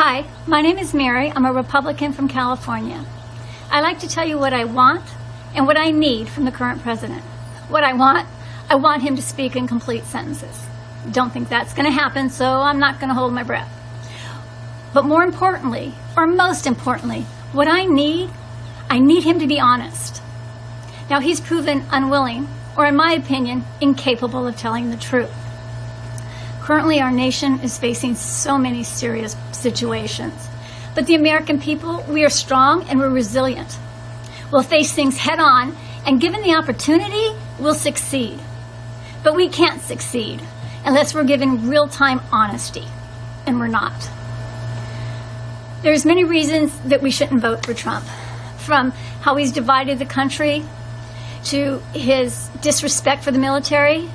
Hi, my name is Mary. I'm a Republican from California. I like to tell you what I want and what I need from the current president. What I want, I want him to speak in complete sentences. Don't think that's going to happen, so I'm not going to hold my breath. But more importantly, or most importantly, what I need, I need him to be honest. Now, he's proven unwilling, or in my opinion, incapable of telling the truth. Currently, our nation is facing so many serious situations. But the American people, we are strong and we're resilient. We'll face things head on, and given the opportunity, we'll succeed. But we can't succeed unless we're given real time honesty, and we're not. There's many reasons that we shouldn't vote for Trump, from how he's divided the country to his disrespect for the military.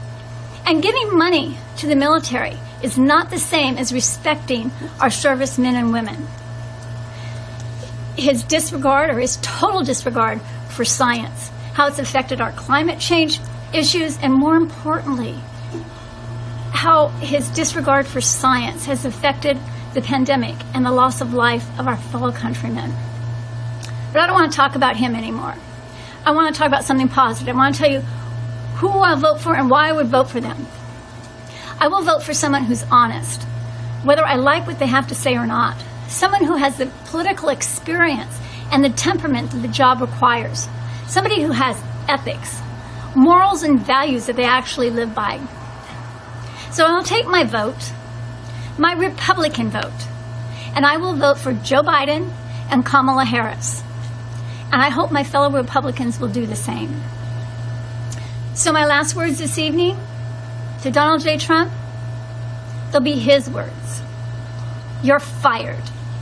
And giving money to the military is not the same as respecting our servicemen and women. His disregard or his total disregard for science, how it's affected our climate change issues, and more importantly, how his disregard for science has affected the pandemic and the loss of life of our fellow countrymen. But I don't want to talk about him anymore. I want to talk about something positive. I want to tell you who I'll vote for and why I would vote for them. I will vote for someone who's honest, whether I like what they have to say or not. Someone who has the political experience and the temperament that the job requires. Somebody who has ethics, morals, and values that they actually live by. So I'll take my vote, my Republican vote, and I will vote for Joe Biden and Kamala Harris. And I hope my fellow Republicans will do the same. So my last words this evening to Donald J. Trump, they'll be his words. You're fired.